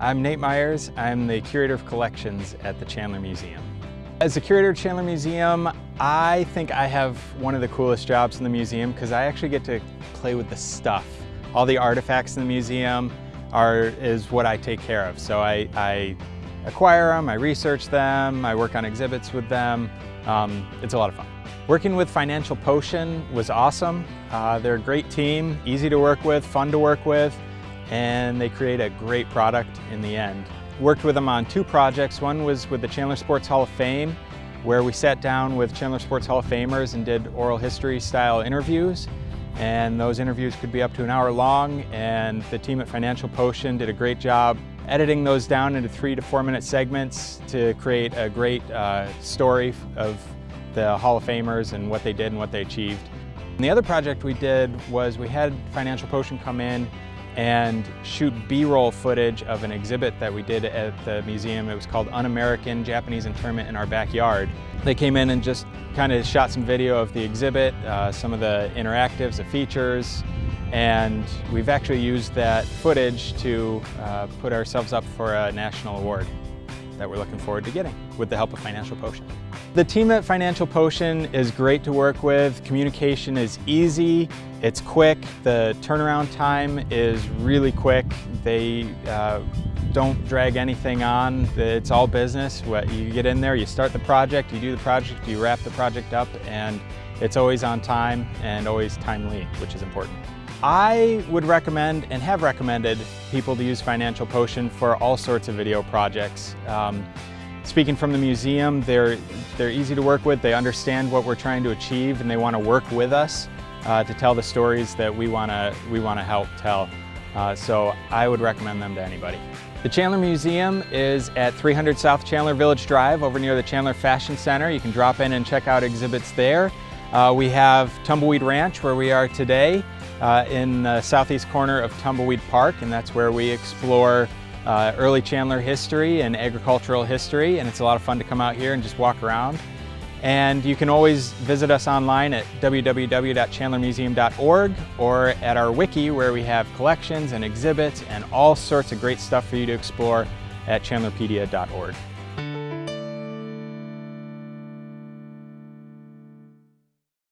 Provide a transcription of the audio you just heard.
I'm Nate Myers. I'm the Curator of Collections at the Chandler Museum. As the Curator of Chandler Museum, I think I have one of the coolest jobs in the museum because I actually get to play with the stuff. All the artifacts in the museum are is what I take care of. So I, I acquire them, I research them, I work on exhibits with them. Um, it's a lot of fun. Working with Financial Potion was awesome. Uh, they're a great team, easy to work with, fun to work with and they create a great product in the end. Worked with them on two projects. One was with the Chandler Sports Hall of Fame, where we sat down with Chandler Sports Hall of Famers and did oral history style interviews. And those interviews could be up to an hour long, and the team at Financial Potion did a great job editing those down into three to four minute segments to create a great uh, story of the Hall of Famers and what they did and what they achieved. And the other project we did was we had Financial Potion come in and shoot B-roll footage of an exhibit that we did at the museum. It was called Un-American Japanese Internment in Our Backyard. They came in and just kind of shot some video of the exhibit, uh, some of the interactives, the features, and we've actually used that footage to uh, put ourselves up for a national award that we're looking forward to getting with the help of Financial Potion. The team at Financial Potion is great to work with. Communication is easy, it's quick, the turnaround time is really quick. They uh, don't drag anything on. It's all business. You get in there, you start the project, you do the project, you wrap the project up, and it's always on time and always timely, which is important. I would recommend and have recommended people to use Financial Potion for all sorts of video projects. Um, speaking from the museum, they're, they're easy to work with, they understand what we're trying to achieve and they want to work with us uh, to tell the stories that we want to we want to help tell. Uh, so I would recommend them to anybody. The Chandler Museum is at 300 South Chandler Village Drive over near the Chandler Fashion Center. You can drop in and check out exhibits there. Uh, we have Tumbleweed Ranch where we are today uh, in the southeast corner of Tumbleweed Park and that's where we explore uh, early Chandler history and agricultural history and it's a lot of fun to come out here and just walk around. And you can always visit us online at www.chandlermuseum.org or at our wiki where we have collections and exhibits and all sorts of great stuff for you to explore at chandlerpedia.org.